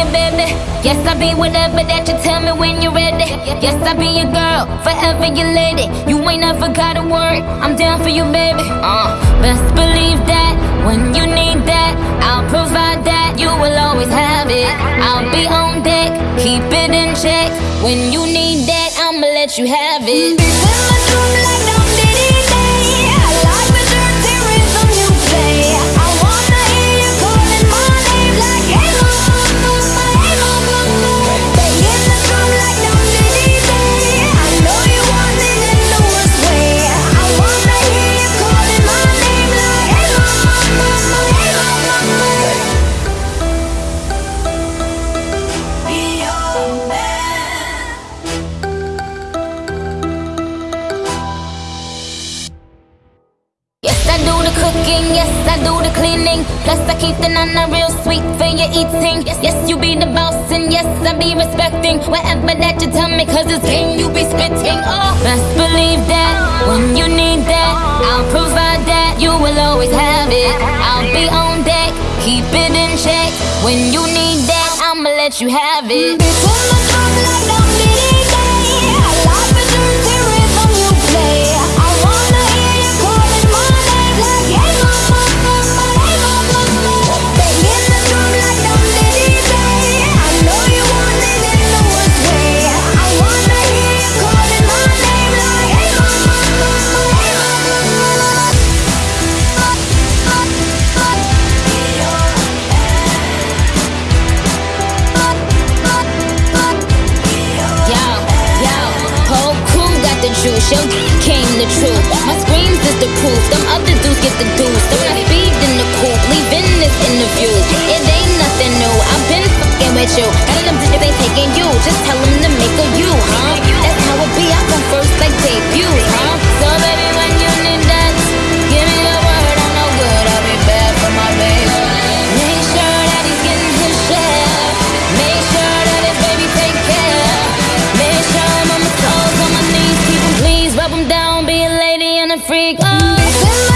your baby. Yes, I'll be whatever that you tell me when you're ready. Yes, I'll be your girl, forever your lady. You ain't never gotta worry, I'm down for you, baby. Uh, best believe that when you need that, I'll provide that. You will always have it. I'll be on deck, keep it in check. When you need that, I'ma let you have it. Do the cooking, yes, I do the cleaning. Plus, I keep the nana real sweet for your eating. Yes, you be the boss, and yes, I be respecting whatever that you tell me, cause it's game you be spitting. Oh, best believe that when you need that, I'll provide that. You will always have it. I'll be on deck, keep it in check. When you need that, I'ma let you have it. Yo, came the truth. My screams is the proof. Them other dudes get the deuce. Don't I speed in the coupe, leaving this interview. It ain't nothing new. I've been fucking with you. None of them ain't taking you. Just tell them freak. Oh.